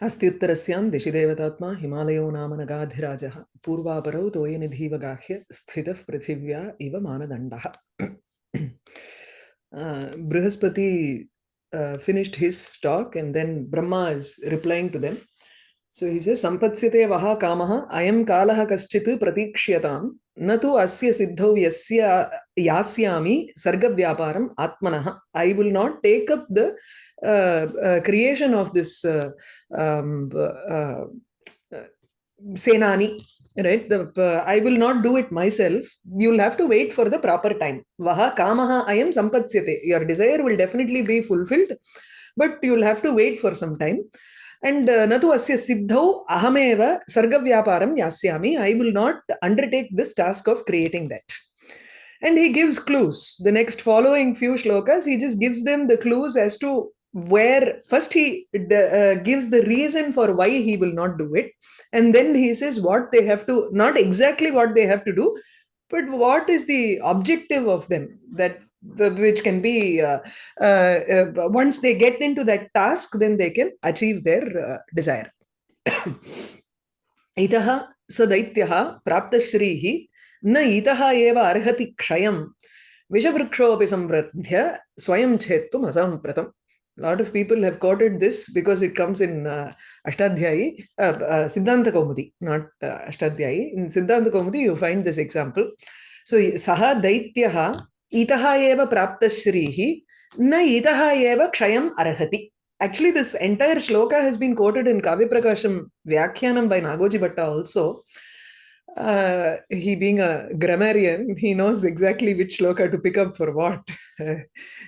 अस्ति उत्तरस्यां दिशिदेवतात्मा हिमालयो नाम नगाधिराजः। पूर्वापरौ तोयनिधीवगाह्य स्थित पृथिव्या इव मानदण्डः। Brihaspati finished his stock and then Brahma is replying to them so he say सम्पत्स्यते वः कामः अयं कालः कश्चित् प्रतीक्ष्यताम् न तु अस्य सिद्धौ यस्य यास्यामि सर्गव्यापारम् आत्मनः I will not take up the creation of this Senani right the uh, i will not do it myself you'll have to wait for the proper time vaha kamaha ayam sampatsyate your desire will definitely be fulfilled but you'll have to wait for some time and uh, natu asya siddhau ahameva sargavyaparam yasyami. I will not undertake this task of creating that. And he gives clues. The next following few shlokas he just gives them the clues as to where first he uh, gives the reason for why he will not do it. And then he says what they have to not exactly what they have to do but what is the objective of them that which can be uh, uh, uh once they get into that task then they can achieve their uh, desire itah sa daityah praptashrihi na itah eva arhati kshayam vishavrikshopi samvradhya swayam mazam asampratam a lot of people have quoted this because it comes in uh, Ashtadhyayi, uh, uh, Siddhanta Kaumudi, not uh, Ashtadhyayi. In Siddhanta Kaumudi, you find this example. So, Saha Daityaha Itaha eva Praptashrihi Na Itaha eva Kshayam Arhati. Actually, this entire shloka has been quoted in Kavya Prakasham Vyakhyanam by Nagoji Bhatta also. uh, he being a grammarian, he knows exactly which shloka to pick up for what.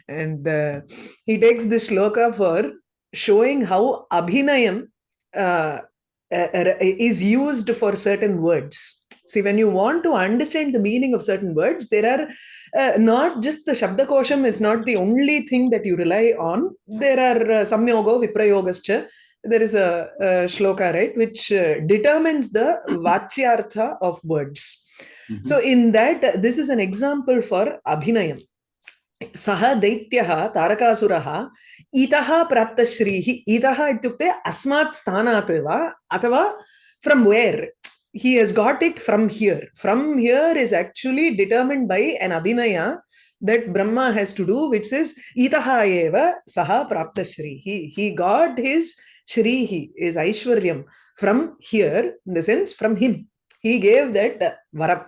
and uh, he takes this shloka for showing how abhinayam uh, is used for certain words. See, when you want to understand the meaning of certain words, there are uh, not just the Shabdakosham is not the only thing that you rely on. There are uh, Samyogo, Viprayogascha, there is a, a shloka, right, which uh, determines the vachyartha of words. Mm-hmm. So in that, this is an example for abhinayam. सः दैत्यः तारकासुरः इतः प्राप्तश्रीः इतः इत्युक्ते अस्मात् स्थानात् अथवा from where he has got it from here. From here is actually determined by an abhinaya that Brahma has to do, which is itaha eva saha praptashrihi. He got his Shrihi is Aishwaryam from here, in the sense from him. He gave that uh, varam.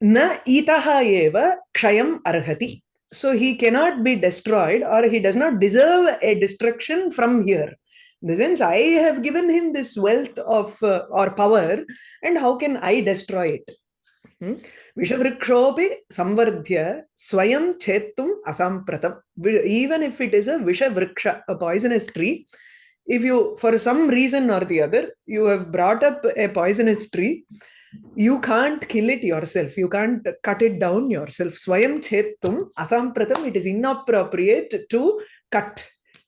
Na itaha eva kshayam arhati. So he cannot be destroyed or he does not deserve a destruction from here. The sense, I have given him this wealth of uh, or power, and how can I destroy it? Hmm? Vishavrikshopi samvardhya swayam chetum asampratam. Even if it is a Vishavriksha, a poisonous tree, if you for some reason or the other you have brought up a poisonous tree you can't kill it yourself you can't cut it down yourself swayam chetum asampratam it is inappropriate to cut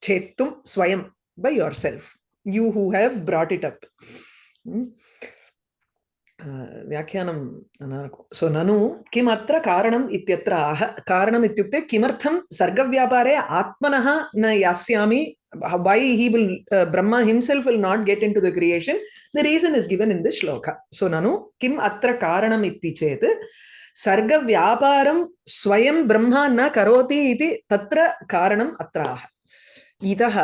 chetum swayam by yourself you who have brought it up hmm? व्याख्यानं सो ननु किम् अत्र कारणम् इत्यत्र आह कारणम् इत्युक्ते किमर्थं सर्गव्यापारे आत्मनः न यास्यामि why he will uh, brahma himself will not get into the creation the reason is given in this shloka so nanu kim atra karanam itti chet sarga vyaparam swayam brahma na karoti iti tatra karanam atraah itah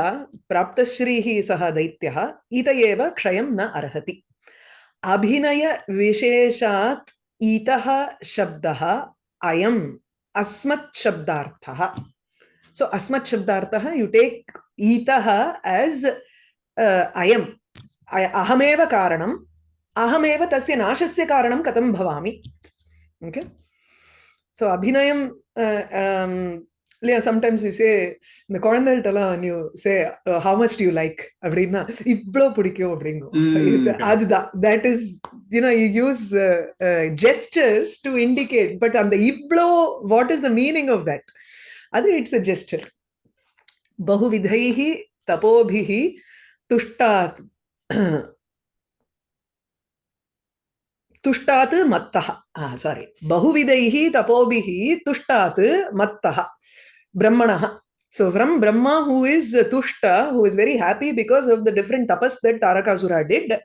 praptashrihi saha daityah ita eva kshayam na arhati अभिनय विशेषात् इतः शब्दः अयम् अस्मत् शब्दार्थः so asmat shabdartah you take itah as uh, ayam ahameva karanam ahameva tasya nashasya karanam katam bhavami okay so abhinayam uh, um, yeah, sometimes we say இந்த குழந்தைகிட்டலாம் when you say uh, how much do you like அப்படின்னா இவ்வளோ பிடிக்கும் அப்படிங்கும் அதுதான் that is you know you use uh, uh, gestures to indicate but அந்த இவ்வளோ what is the meaning of that அது it's a gesture बहुविधैः तपोभिः तुष्टात् तुष्टात् मत्तः सारी बहुविधैः तपोभिः तुष्टात् मत्तः ब्रह्मणः So from Brahma, who is Tushta, who is very happy because of the different tapas that Tarakasura did,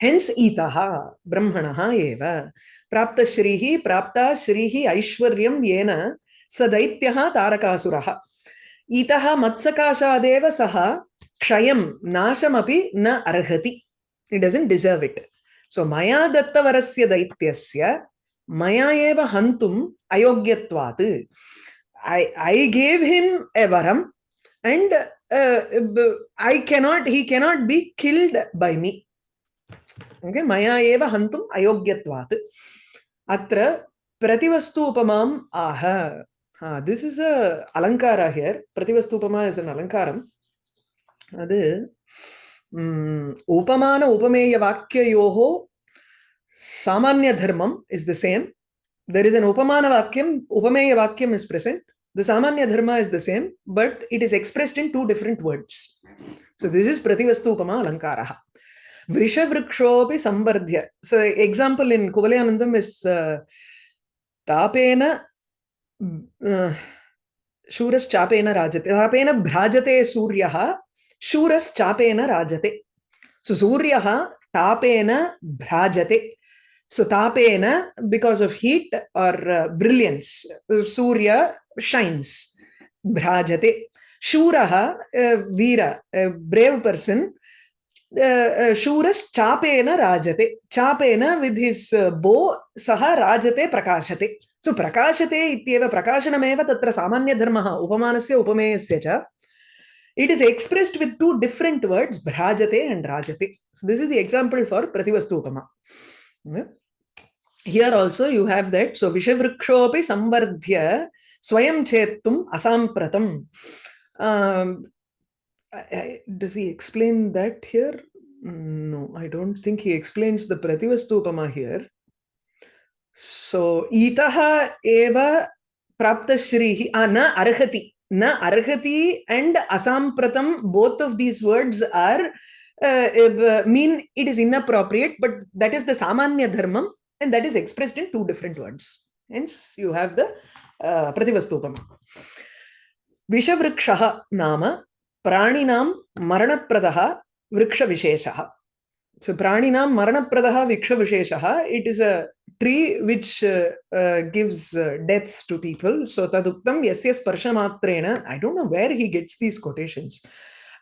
hence itaha, brahmanaha eva. Prapta shrihi, prapta shrihi aishwaryam yena sadaityah Tarakasuraha. Itaha matsakashadeva saha kshayam nashamapi na arhati. He doesn't deserve it. So maya dattavarasya daityasya maya eva hantum ayogyatvat. I, I gave him a varam and uh, I cannot, he cannot be killed by me. Okay, maya eva hantum ayogyatvat. Prativastu upamam aha. Is a alankara here. Prativastu upama is an alankaram. அது उपमान उपमेय वाक्ययोः सामान्य धर्मम is the same there is an upamana vakyam upameya vakyam is present the samanya dharma is the same but it is expressed in two different words so this is prativastu upama alankaraha vrishavrikshopi sambardhya so example in kuvalyanandam is uh, tapena uh, शूरश्चापेन राजते तापेन भ्राजते सूर्यः शूरश्चापेन राजते सो सूर्यः तापेन भ्राजते so तापेन बिकॉज़ ऑफ़ हीट और ब्रिलियंस सूर्य शाइन्स भ्राजते शूरः वीर ब्रेव पर्सन शूरश्चापेन राजते चापेन विद हिज बो सः राजते प्रकाशते सो प्रकाशते इत्येव प्रकाशनमेव तत्र सामान्यधर्मः उपमानस्य उपमेयस्य च it is expressed with two different words भ्राजते and राजते so this is the example for प्रतिवस्तु upma here also you have that so विषवृक्षोऽपि संवर्ध्य स्वयं चेत्तुम् असंप्रतम does he explain that here no I don't think he explains the प्रतिवस्तु उपमा here so इत एव न अर्हति न अर्हति and असाम्प्रतम both of these words are mean it is inappropriate but that is the सामान्य धर्म and that is expressed in two different words hence you have the प्रतिवस्तुकम् विषवृक्ष नाम प्राणिनां वृक्ष विशेष सो प्राणिनां मरणप्रदः वृक्षविशेषः it is a tree which uh, uh, gives uh, to people. So taduktam yasya sparsha I don't know where he gets these quotations.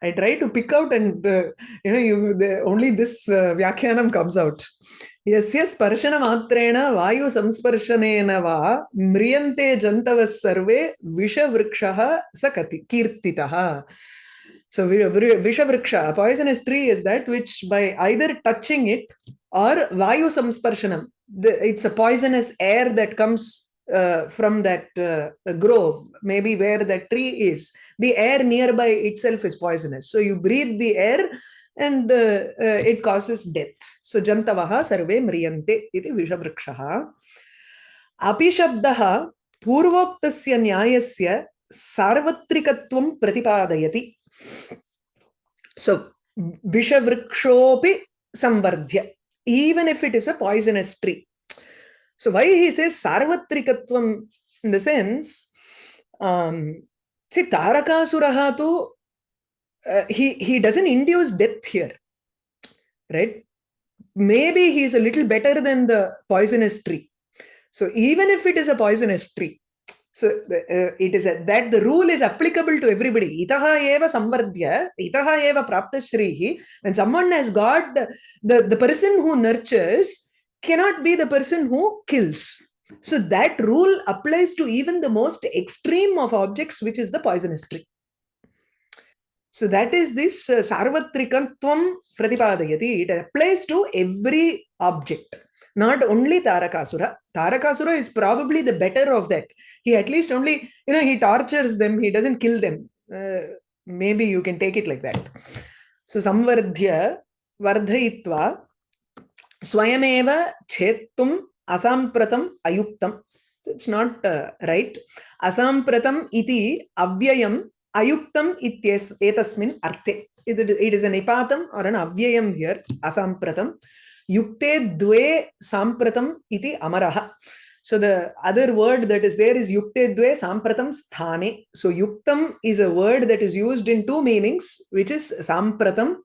I try to pick out and, uh, you know, you, the, only this uh, Vyakhyanam comes out. Yasya sparshana matrena vayu samsparshanena va mriyante jantavas sarve vishavrikshaha sakati kirtitaha. So vishavriksha, a poisonous tree is that which by either touching it or Vayu Samsparshanam, it's a poisonous air that comes uh, from that uh, grove, maybe where that tree is. The air nearby itself is poisonous. So you breathe the air and uh, uh, it causes death. So jantavaha sarve mriyante iti vishavrikshaha. Api shabdaha purvoktasya nyayasya sarvatrikatvam pratipadayati. So vishavrikshopi samvardhya, even if it is a poisonous tree. So why he says sarvatrikatvam in the sense, um, see Tarakasuraha tu uh, he he doesn't induce death here right maybe he's a little better than the poisonous tree so even if it is a poisonous tree so uh, it is a, that the rule is applicable to everybody. Itaha eva samvardhya itaha eva praptashrihi. When someone has got the, the the person who nurtures cannot be the person who kills. So that rule applies to even the most extreme of objects which is the poisonous tree. So that is this uh, Sarvatrikantvam Pratipadayati. It applies to every object, not only Tarakasura. Tarakasura is probably the better of that. He at least only, you know, he tortures them, he doesn't kill them. Uh, maybe you can take it like that. So Samvardhya Vardhayitva Swayameva Chetum Asampratam Ayuktam. So it's not uh, right. Asampratam iti avyayam ayuktam ityes etasmin arte it, is a nipatam or an avyayam here asampratam yukte dve sampratam iti amaraha So the other word that is there is yukte dve sampratam sthane. So yuktam is a word that is used in two meanings, which is sampratam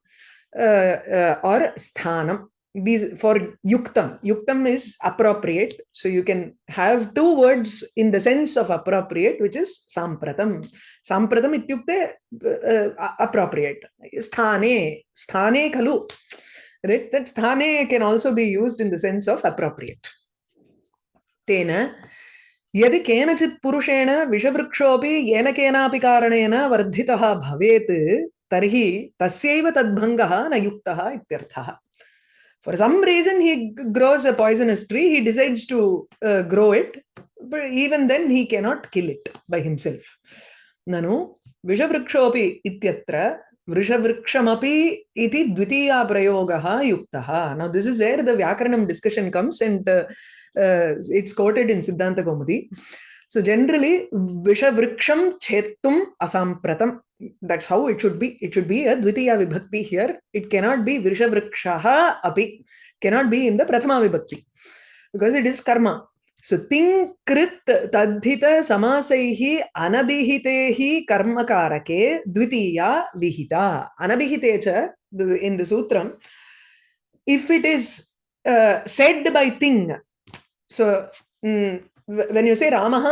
uh, uh, or sthanam. These for yuktam. Yuktam is appropriate. So you can have two words in the sense of appropriate, which is sampratam. Sampratam ityukte uh, appropriate. Sthane. Sthane khalu. Right? That sthane can also be used in the sense of appropriate. तेन यदि केनचित् पुरुषेण विषवृक्षोऽपि येन केनापि कारणेन वर्धितः भवेत् तर्हि तस्यैव तद्भङ्गः न युक्तः इत्यर्थः For some reason, he grows a poisonous tree. He decides to uh, grow it, but even then, he cannot kill it by himself. Nanu vishavrikshopi ityatra वृषवृक्षमपि इति द्वितीया प्रयोगः युक्तः। Now this is where the व्याकरणं discussion comes and it's quoted in Siddhantakaumudi so generally विषवृक्षम छेत्तुम् असाम्प्रतं that how it should be it should be a द्वितीया विभक्ति here it cannot be वृषवृक्षः अपि. केनाट् बि इन् द प्रथमा विभक्ति. Because it is कर्म सो तिंकृत्त अनभिहिते ही कर्मकारके द्वितीया विहिता। अनभिहिते च in the सूत्रम if it is said by thing so when you say रामः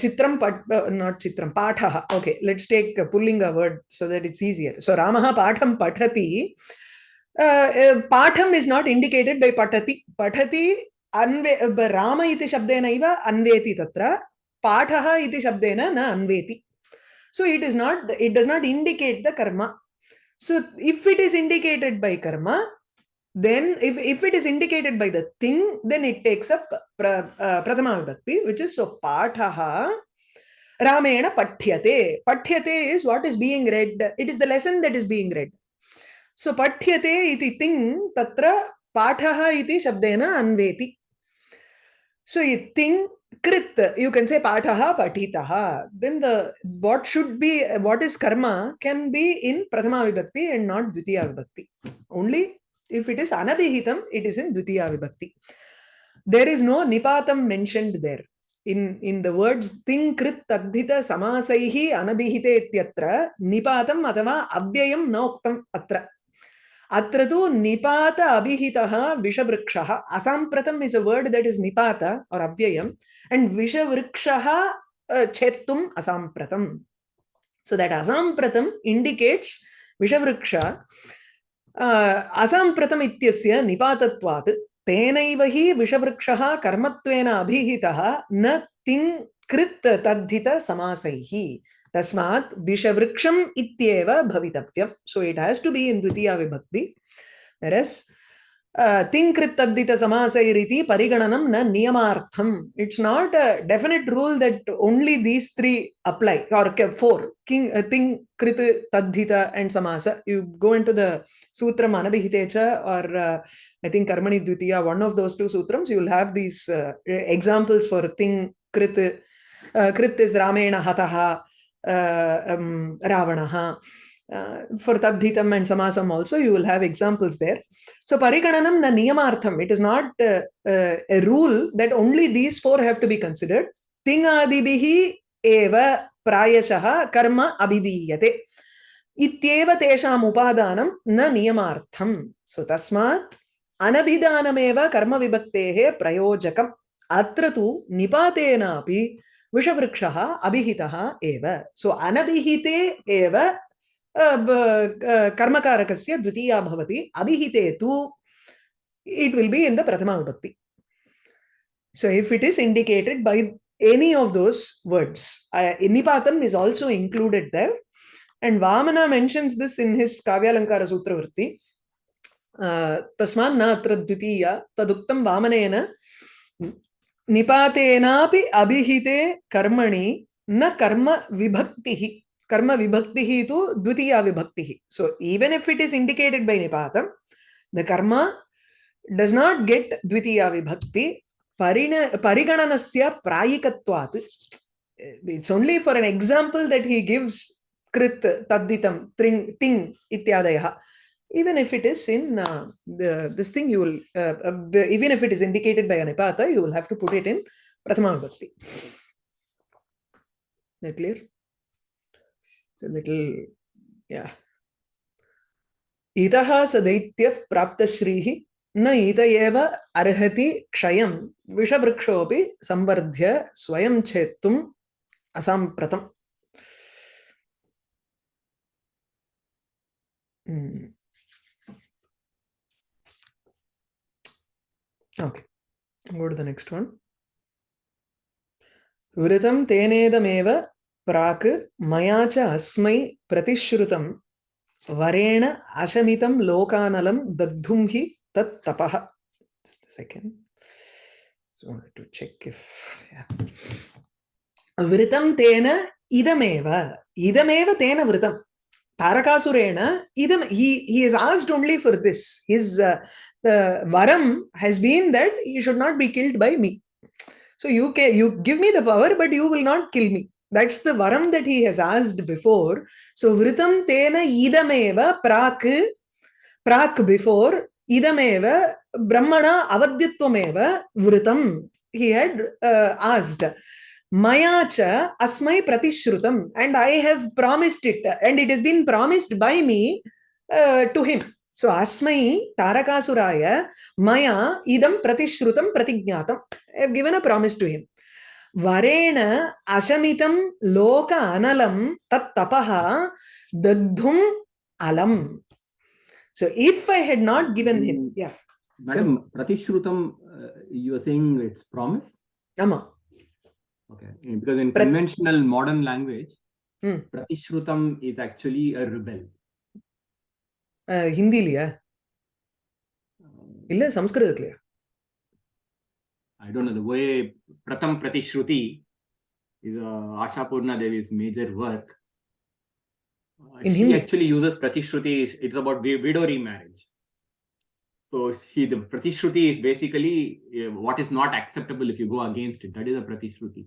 चित्रम नॉट चित्रम पाठः okay let's take pulling a word so that it's easier so रामः पाठं पठति पाठम इज़ नॉट इंडिकेटेड बाय पठति पठति uh, अन्वे राम इति शब्देन इव अन्वेति तत्र पाठः इति शब्देन न अन्वेति so it is not it does not indicate the karma so if it is indicated by karma then if, if it is indicated by the thing, then it takes up pra, uh, Prathama Vibhakti, which is so Pathaha Ramena Pathyate. Pathyate is what is being read. It is the lesson that is being read. So Pathyate iti thing tatra Pathaha iti shabdena anveti. So a thing krit, you can say Pathaha Patitaha. Then the what should be, what is karma can be in Prathama Vibhakti and not Dvitiya Vibhakti. Only If it is anabihitam, it is in Dvitiya Vibhakti. There is no nipatam mentioned there. In, in the words ting krit tadhita samasaihi anabihite ityatra nipatam athava avyayam noktam atra. Atra tu nipata abhihitaha vishavrikshaha. Asampratam is a word that is nipata or avyayam and vishavrikshaha uh, chettum asampratam. So that asampratam indicates vishavriksha असाम्प्रतम् इत्यस्य निपातत्वात् तेनैव हि विषवृक्षः कर्मत्वेन अभिहितः न तिङ् कृत् तद्धित समासैः तस्मात् विषवृक्षम् इत्येव भवितव्यम् so it has to be in द्वितीया विभक्ति। Whereas तिङ्कृत्तद्धित समासैरिति परिगणनं न नियमार्थम्। It's not a definite rule that only these three apply or for king तिङ् कृत् तद्धित एण्ड् समास। You go in to the सूत्रम् अनभिहिते च और् ऐ थिङ्क् कर्मणि द्वितीया one of those two सूत्रम्स् you will have these examples for तिङ् कृत् कृत् इस् रामेण हतः। रावणः uh, for tadhitam and samasam also you will have examples there so parigananam na niyamartham it is not uh, uh, a rule that only these four have to be considered tingadibhi eva prayashah karma abhidiyate इत्येव तेषाम् उपादानं न नियमार्थम् सो तस्मात् अनभिधानमेव कर्मविभक्तेः प्रयोजकम् अत्र तु निपातेनापि विषवृक्षः अभिहितः एव सो अनभिहिते एव कर्मकारकस्य द्वितीया भवति अभिहिते तु it will be in the prathama vibhakti so if it is indicated by any of those words uh, nipatam is also included there and vamana mentions this in his kavyalankara sutra vritti तस्मान् न अत्र द्वितीया तदुक्तं वामनेन निपातेना अभिहिते कर्मणि न कर्म विभक्ति। कर्म विभक्ति तो द्वितीय विभक्ति। So even if it is indicated by निपात द कर्म डज नॉट गेट द्वितीय विभक्ति। परिगणन से प्रायिकवात् it's only for an example that he gives कृत तद्दितम त्रिंग तिंग इत्यादय। Even if it is in uh, the this thing you will uh, uh, even if it is indicated by anipata you will have to put it in prathama vibhakti that clear it's a little yeah इतः स दैत्यः प्राप्तश्रीः न इत एव अर्हति क्षयं विषवृक्षोऽपि संवर्ध्य स्वयं छेत्तुम् असाम्प्रतम् Okay, go to the next one. वृतं तेनेदमेव प्राक् मया च अस्मै प्रतिश्रुतं। वरेण अशमितं लोकानलं दग्धुं हि तत् तपः। Just wanted to check if yeah. वृतं तेन इदमेव। इदमेव तेन वृतं Tarasurena, idam, he, he is asked only for this. His uh, the varam has been that he should not be killed by me. So you can you give me the power, but you will not kill me. That's the varam that he has asked before. So vritam tena idameva prak prak before idameva brahmana avadyatvameva vritam he had uh, asked. Maya cha asmai pratishrutam and I have promised it and it has been promised by me uh, to him. So asmai tarakaasuraya maya idam pratishrutam pratignatam. I have given a promise to him. Varena ashamitam loka analam tat tapaha dagdhum alam. So if I had not given him, yeah. Madam, Pratishrutam, uh, you are saying it's promise? Ama. Okay. In- Because in Prat- conventional modern language, Hmm. Pratishrutam is actually a rebel. Uh, ஹிந்திலியா Uh, இல்ல சம்ஸ்கிருதத்திலயா I don't know, the way Pratham Pratishruti is uh, Ashapurna Devi's major work. Uh, In she Hindi? actually uses Pratishruti, is- it's about wi- widow remarriage. So she, the Pratishruti is basically uh, what is not acceptable if you go against it. That is a Pratishruti.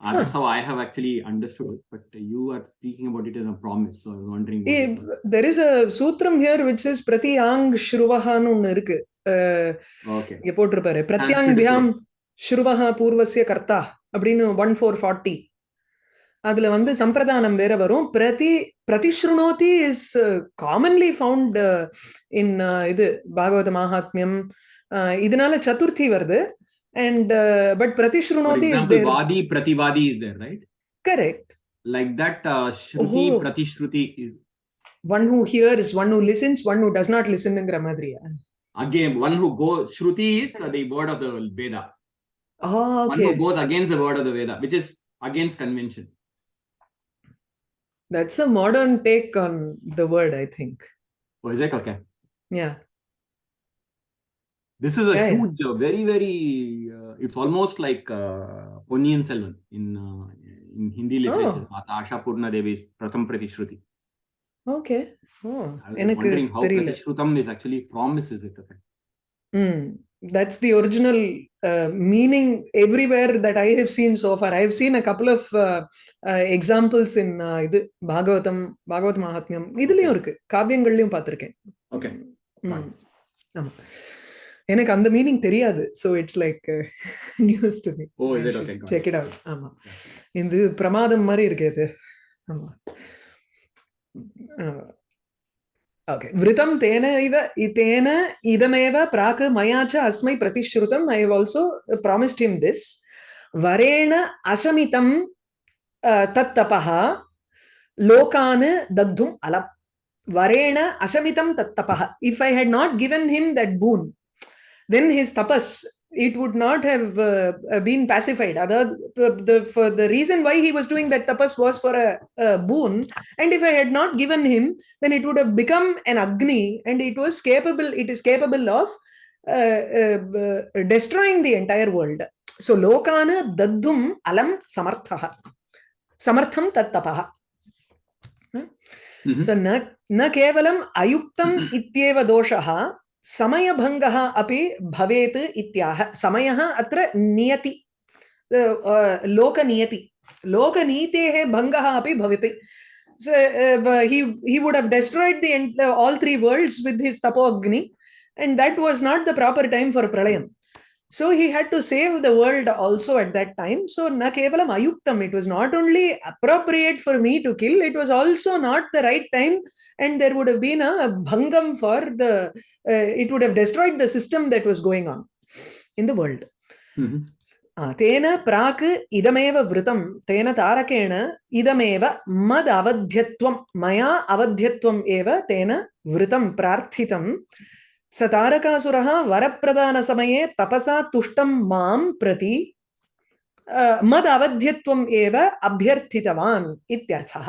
Uh, That's how I have actually understood it. But you are speaking about it as a promise. So I was wondering. There is a சூத்திரம் here which is பிரதியாங் ஸ்ருவஹான்னு ஒண்ணு இருக்கு Okay. இங்க போட்டிருப்பாரு பிரத்யாங் பியாம் ஸ்ருவஹா பூர்வசிய கர்த்தா அப்படின்னு one four forty அதுல வந்து சம்பிரதானம் வேற வரும் பிரதி பிரதிஸ்ருணோதி இஸ் காமன்லி ஃபவுண்ட் இன் இது பாகவத மகாத்மியம் அஹ், இதனால சதுர்த்தி வருது And uh, but Pratishruti is there. Vadi Prativadi is there, right? Correct. Like that, uh, Shruti oh. Pratishruti. Is... One who hears, one who listens, one who does not listen in Gramadriya. Again, one who goes, Shruti is the word of the Veda. Oh, okay. One who goes against the word of the Veda, which is against convention. That's a modern take on the word, I think. Oh, is it? Okay. Yeah. This is a yeah. huge, uh, very, very Uh, it's almost like uh, Ponniyin Selvan in uh, in Hindi literature. Mata Asha Purna Devi's Pratham Pratishruti. Okay. Oh, I was just எனக்கு wondering how தெரியல. Pratishrutam is actually promises it. Okay. Mm. That's the original uh, meaning everywhere that I have seen so far. I have seen a couple of uh, uh, examples in uh, இது பாகவதம் பாகவத் மகாத்மியம் இதுலயும் இருக்கு காவியங்கள்லயும் பார்த்திருக்கேன் Okay. ம். ஆமா எனக்கு அந்த meaning தெரியாது. So it's like news to me check. It out ஆமா. இது பிரமாதம் மாதிரி இருக்கு இது. ஆமா. ஓகே விருத்தம் தேன இவ தேன இதமேவ பிராக் மயா ச அஸ்மை பிரதிஸ்ருதம் I have also promised him this வரேண அசமிதம் தத் தபः லோகான் தக்தும் அலம். வரேண அசமிதம் தத் தபः if I had not given him that boon then his tapas it would not have uh, uh been pacified. Other the, for the reason why he was doing that tapas was for a, a, boon. And if i had not given him then it would have become an agni and it was capable it is capable of uh, uh, uh destroying the entire world. So lokana daddum alam samarthaha. Samartham tattapaha mm-hmm. so na na kevalam ayuktam mm-hmm. ityeva doshaha. समयभङ्गः अपि भवेत् इत्याह समयः अत्र नियति अ, अ, लोकनियति लोकनीतेः भङ्गः अपि भवति So uh, he he would have destroyed the uh, all three worlds with his tapogni, and that was not the proper time for pralayam. So he had to save the world also at that time. So na kevalam ayuktam. It was not only appropriate for me to kill, it was also not the right time, and there would have been a bhangam for the. Uh, it would have destroyed the system that was going on in the world. Mhm. आ, तेन प्राक् इदमेव वृतं तेन तारकेण इदमेव मद अवध्यत्वं मया अवध्यत्वम् एव तेन वृतं प्रार्थितं स तारकासुरः वरप्रदानसमये तपसा तुष्टं माँ प्रति अ, मद अवध्यत्वम् एव अभ्यर्थितवान् इत्यर्थः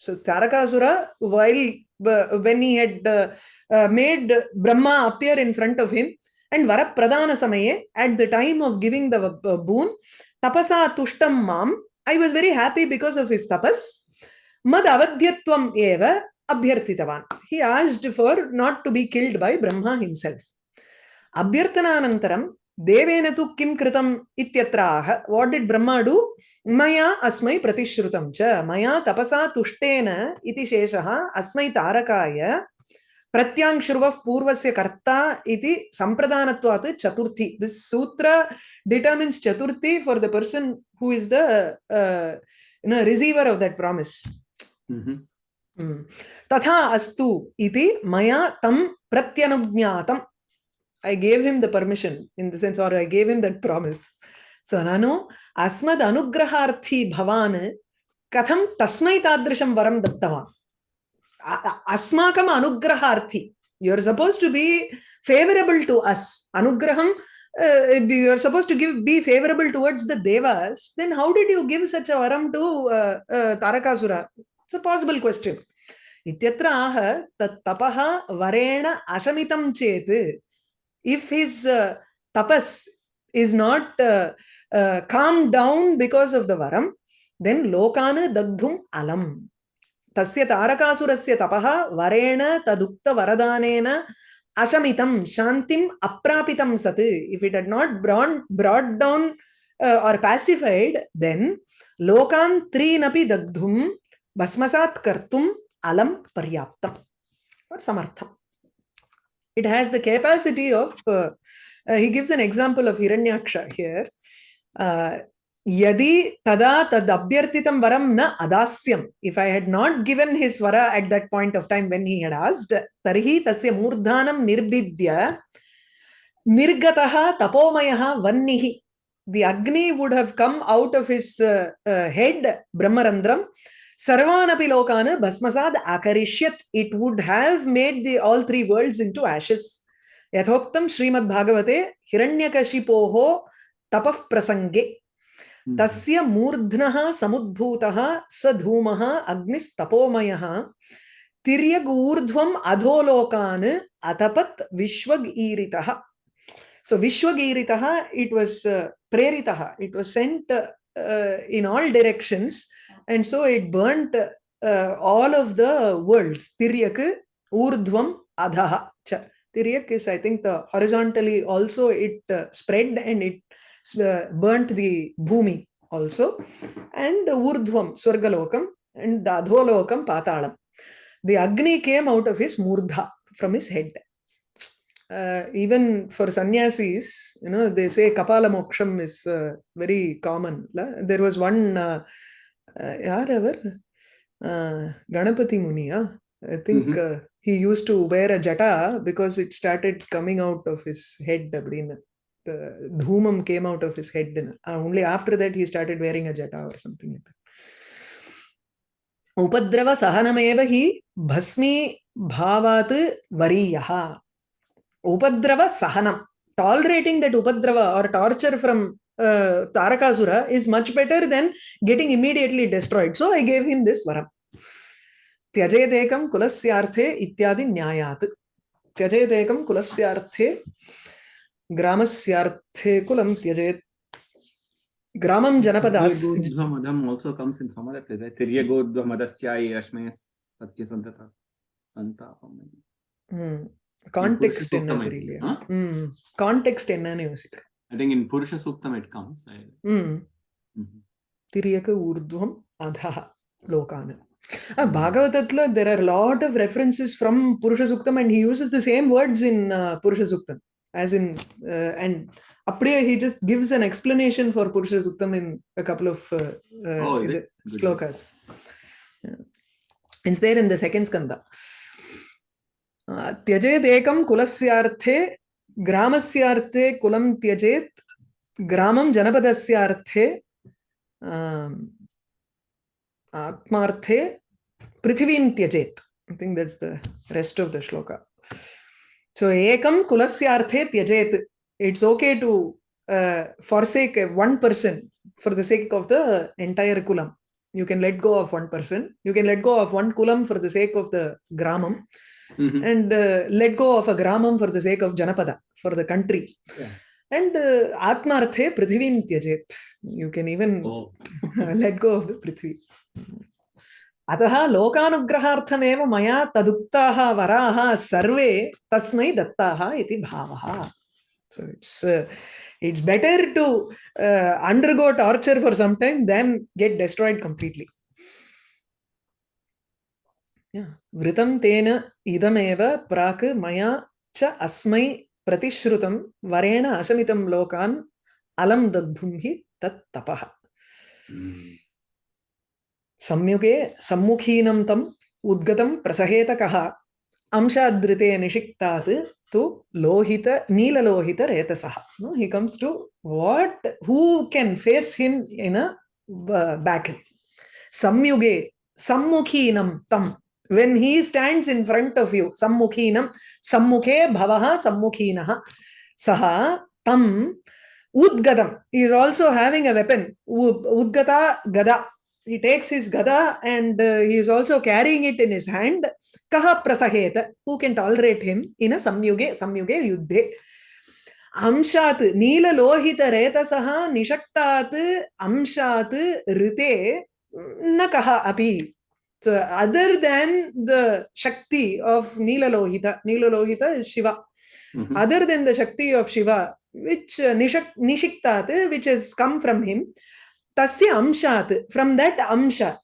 So Tarakasura, while uh, when he had uh, uh, made Brahma appear in front of him, and Varapradana Samaye, at the time of giving the uh, boon, Tapasa Tushtam Mam, I was very happy because of his tapas. Mad Avadhyatvam Eva Abhyarthitavan. He asked for not to be killed by Brahma himself. Abhyarthananantaram Deven तु किं कृतम् इत्यत्र आह what did Brahma do मया अस्मै प्रतिश्रुतं च मया तपसा तुष्टेन इति शेषः अस्मै तारकाय प्रत्यांशुर्वः पूर्वस्य कर्ता इति सम्प्रदानत्वात् चतुर्थी this sutra determines chaturthi for the person who is the you know receiver of Mhm. Hmm. तथा अस्तु इति मया तं प्रत्यनुज्ञातम् I gave him the permission in the sense or I gave him that promise. So nanu asmad anugraharthi bhavan katham tasmai tadrisham varam dattavan. A- a- Asmakam anugraharthi. You're supposed to be favorable to us. Anugraham, uh, you're supposed to give be favorable towards the devas. Then how did you give such a varam to uh, uh, Tarakasura? It's a possible question. इत्यत्र आह तत् तपः वरेण अशमितं चेत् uh, tapas is not uh, uh, calmed down because of the varam, then lokana dagdhum alam. तस्य तारकासुरस्य तपः वरेण तदुक्त वरदानेन अशमितं शान्तिम् अप्रापितं सत् it had not brought, brought down uh, or pacified then लोकान् त्रीनपि दग्धुं भस्मसात् कर्तुम् अलं पर्याप्तम् or समर्थम् it has the capacity of uh, uh, he gives an example of hiranyaksha here uh, yadi tada tad abhyartitam varam na adasyam if i had not given his vara at that point of time when he had asked tarhi tasya murdhanam nirbidya nirgataha tapomayaha vannihi the agni would have come out of his uh, uh, head brahmarandram sarvanapi lokana bhasmasad akarishyat it would have made the all three worlds into ashes यथोक्तं श्रीमद्भागवते हिरण्यकशिपोः तपः प्रसङ्गे Mhm. तस्य मूर्ध्नः समुद्भूतः स धूमः अग्निस्तपोमयः तिर्यग् ऊर्ध्वम् अधोलोकान् अतपत् विश्वगीरितः so vishwagiritaha it was uh, preritah it was sent uh, in all directions. And so it burnt uh, all of the worlds. Tiryak urdhvam adhaha tiryak is i think the horizontally also it uh, spread and it uh, burnt the bhumi also. And urdhvam swargalokam and adholokam patalam. The agni came out of his murdha from his head uh, even for sannyasis, you know, they say kapala moksham is uh, very common. There was one, uh, uh ever, uh, Ganapati Muniya. I think mm -hmm. uh, he used to wear a jata because it started coming out of his head. The dhumam came out of his head. Uh, only after that he started wearing a jata or something like that. Upadrava sahanameva hi bhasmi bhavat variyaha. Upadrava Sahanam. Tolerating that Upadrava or torture from uh, Tarakasura is much better than getting immediately destroyed. So I gave him this varam. Tyajetekam kulasyarthe ityadi nyayat. Tyajetekam kulasyarthe gramasyarthe kulam tyajet. Gramam janapadas. Tiryagodhvamadam also comes in some other place. right? Tiryagodhvamadasyai rashmaya satyasantata santapam. Hmm. Context Purusha என்ன Suktam, I தெரியலையா think, huh? ம் contact என்னன்னு யோசிக்கிறேன் I think in Purusha Suktam it comes. I, ம் Mhm. திரியக ஊர்துவம் அதஹ லோகான Uh, Bhagavatatla, there are a lot of references from Purusha Suktam and he uses the same words in uh, Purusha Suktam as in, uh, and அப்படியே he just gives an explanation for Purusha Suktam in a couple of uh, uh, Oh, is இது- it? Good. shlokas. Yeah. It's there in त्यजेत एकम कुलस्यार्थे, ग्रामस्यार्थे कुलम त्यजेत ग्रामम जनपदस्यार्थे आत्मार्थे पृथ्वीं त्यजेत. I think that's the rest of the shloka so एकम कुलस्यार्थे त्यजेत. It's okay to forsake one person for the sake of the entire coulomb you can let go of one person you can let go of one coulomb for the sake of the ग्रामम Mhm. and uh, let go of a gramam for the sake of janapada, for the country. Yeah. And uh, atmarthe prithivim tyajet. You can even Oh. let go of the prithvi. अतः लोकानुग्रहार्थमेव मया तदुक्ताः वराः सर्वे तस्मै दत्ताः इति भावः so it's uh, it's better to uh, undergo torture for some time than get destroyed completely yeah vritam tena idameva prak maya cha asmai प्रतिश्रुतं वरेण अशमितं लोकान् अलं दग्धुं हि तत् तपः Mm. संयुगे सम्मुखीनं तम् उद्गतं प्रसहेतकः अंशादृते निषिक्तात् तु Lohit नीललोहितरेतसः no he comes to what who can face him in a uh, battle samyuge sammukhinam tam when he stands in front of you sammukhinam sammukhe bhavah sammukhinah saha tam udgadam he is also having a weapon udgata gada he takes his gada and uh, he is also carrying it in his hand kaha prasaheta who can tolerate him in a samyuge samyuge yuddhe अंशात् नीललोहितरेतसः निषक्तात् अंशात् ऋते न कः अपि so other than the shakti of Nilalohita, Nilalohita is Shiva. Mhm. Other than the shakti of Shiva, which uh, nishak, nishiktat, which has come from him, tasya amshat, from that amsha,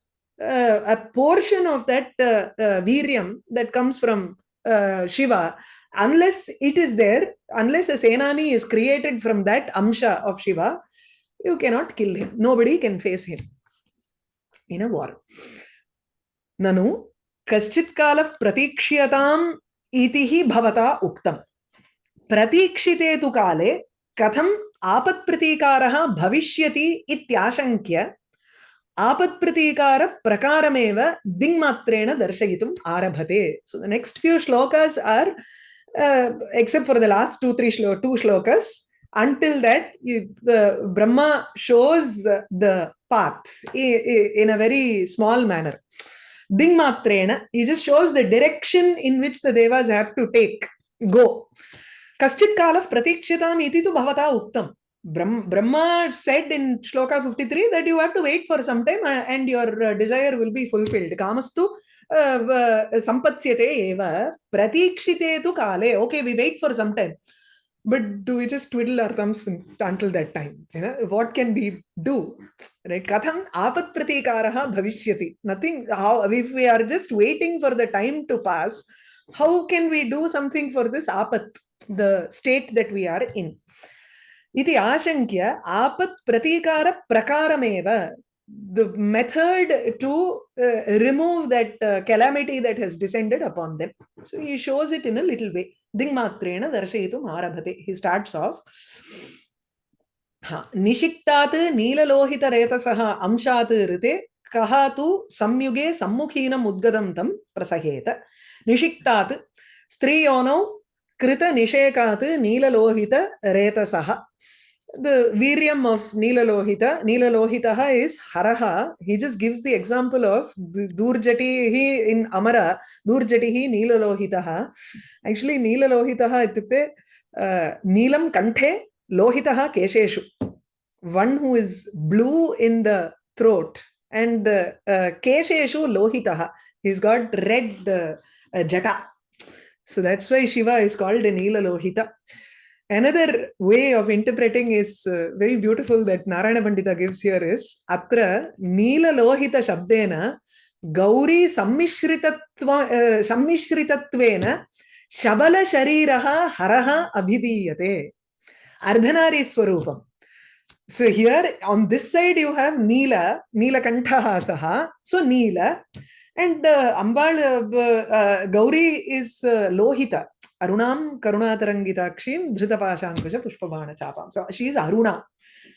uh, a portion of that uh, uh, viryam that comes from uh, Shiva, unless it is there, unless a Senani is created from that amsha of Shiva, you cannot kill him. Nobody can face him in a war. ननु कश्चित् कालः प्रतीक्ष्यताम् इति हि भवता उक्तम्। प्रतीक्षिते तु काले कथम् आपत्प्रतीकारः भविष्यति इत्याशङ्क्य आपत्प्रतीकारप्रकारमेव दिङ्मात्रेण दर्शयितुम् आरभते। So the next few shlokas are except for the last two three श्लो two shlokas until that you, uh, brahma shows the path i- i- in a Dingmatrena, he just shows the direction in which the devas have to take, go. Kaschit kalav pratikshitam iti tu bhavata. Brahm, Brahma said in Shloka 53 that you have to wait for some time uh, and your uh, desire will be fulfilled. Kamastu uh, sampatsyate eva pratikshite tu kale. Okay, we wait for some time. But do we just twiddle our thumbs until that time? You know, what can we do? right? Katham apat pratikaraha bhavishyati. Nothing. How if we are just waiting for the time to pass how can we do something for this apat the state that we are in? Iti ashankya apat pratikara prakarameva. The method to uh, remove that uh, calamity that has descended upon them. So he shows it in a little way dingmatrena दर्शयितुम् आरभते. He starts हाँ, निषिक्तात् नीललोहितरेतसः अंशात् ऋते कः तु संयुगे सम्मुखीनम् उद्गतं तं प्रसहेत. निषिक्तात् स्त्रीयोनौ कृतनिषेकात् नीललोहितरेतसः the viryam of Neelalohita, Neelalohitaha is Haraha. He just gives the example of Du- Durjatihi in Amara, Durjatihi Neelalohitaha. Actually, Neelalohitaha itukte uh, Neelam Kanthe Lohitaha Kesheshu. One who is blue in the throat and uh, uh, Kesheshu Lohitaha. He's got red uh, uh, jata. So that's why Shiva is called a Neelalohita. Another way of interpreting is uh, very beautiful that Narayana Pandita gives here is Atra Nila Lohita Shabdena Gauri Sammishritatva uh, Sammishritatvena Shabala Shariraha Haraha Abhidiyate Ardhanari Swarupam. So here on this side you have Nila, Nila Kantaha Saha. So Nila and uh, Ambal uh, uh, Gauri is uh, Lohita. Arunam Karunatarangitakshim Dhritapashankusha Pushpabana Chapam. So she is Aruna.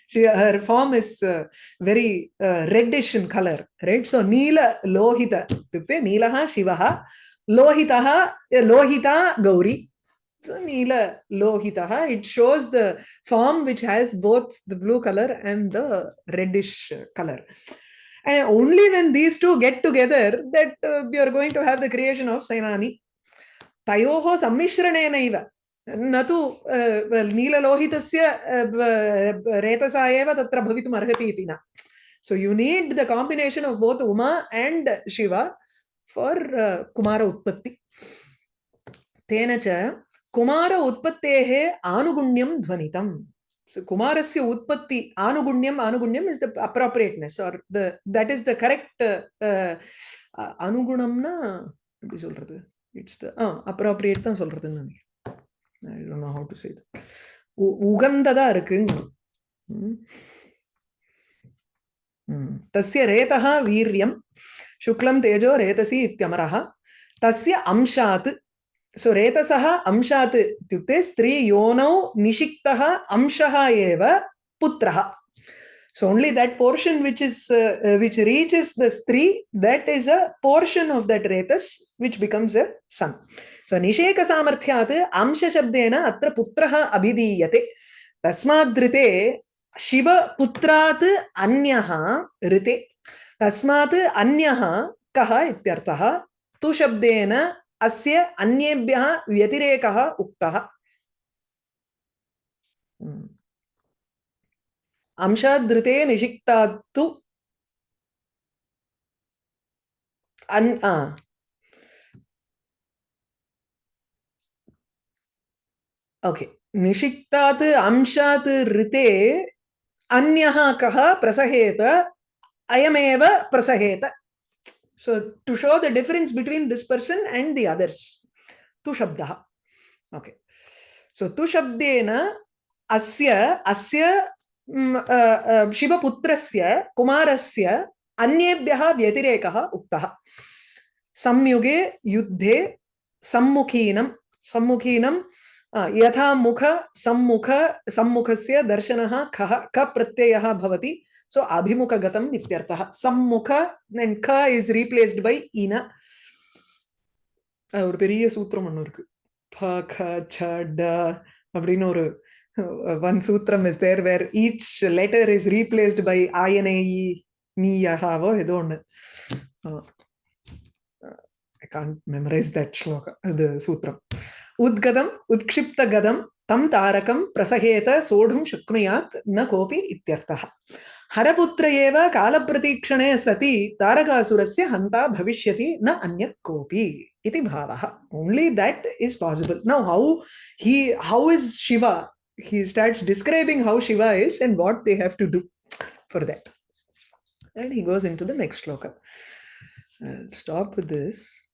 She, her form is uh, very uh, reddish in color, right? So Neela Lohita, Neelaha Shivaha, Lohitaha, Lohita Gauri. So Neela Lohitaha, it shows the form which has both the blue color and the reddish color. And only when these two get together that uh, we are going to have the creation of Sainani. तयोः सम्मिश्रणेन इव न तु अ, नीललोहितस्य अ, ब- रेतसा एव तत्र भवितुम् अर्हति इति न so you need the combination of both Uma and Shiva for Kumara उत्पत्ति तेन च कुमार उत्पत्तेः आनुगुण्यं ध्वनितम् So कुमारस्य उत्पत्ति आनुगुण्यम् आनुगुण्यम् is the appropriateness or the that is the correct uh, uh, அ- அனுகுணம்னா எப்படி சொல்றது இட்ஸ் த அப்ராப்ரியேட் தான் சொல்றதுன்னு நினைக்கிறேன் I don't know how to say உகந்ததா இருக்குங்க ம். ம். तस्य रेतः वीर्यं शुक्लं तेजो रेतसी इत्यमरः तस्य अंशात् सो रेतसः अंशात् इत्युक्ते स्त्री योनौ निषिक्तः अंशः एव पुत्रः so only that portion which is uh, uh, which reaches the stree that is a portion of that retas which becomes a son so nisheka samarthyat amsha shabdena atra putrah abhidiyate tasmadrite Shiv पुत्रात् अन्यः ऋते तस्मात् अन्यः कः इत्यर्थः तु शब्देन अस्य अन्येभ्यः व्यतिरेकः उक्तः अन् आ. ओके निषिक्तात् अंशात् प्रसहेत अयमेव प्रसहेत the difference between this person and the others tu shabdah okay so tu shabdena asya asya mm, uh, uh, शिवपुत्रस्य कुमारस्य अन्येभ्यः व्यतिरेकः उक्तः संयुगे युद्धे सम्मुखीनं सम्मुखीनं अ, यथा मुख सम्मुख सम्मुखस्य दर्शनः खः क प्रत्ययः भवति सो अभिमुखगतम् इत्यर्थः सम्मुख then க is replaced by இன அஹ் ஒரு பெரிய சூத்திரம் ஒன்று இருக்கு ப க ச ட அப்படின்னு ஒரு one sutram is there where each letter is replaced by ayanayi niyahavo edon. I can't memorize that shloka, the sutram. Udgadam, utkshipta gadam, tam tarakam, prasaheta, sodhum shaknuyat, na kopi ityartaha. हरपुत्र एव कालप्रतीक्षणे सति तारकासुरस्य हन्ता भविष्यति न अन्यः कोऽपि इति भावः only that is possible now how he how is Shiva he starts describing how shiva is and what they have to do for that. And he goes into the next shloka i'll stop with this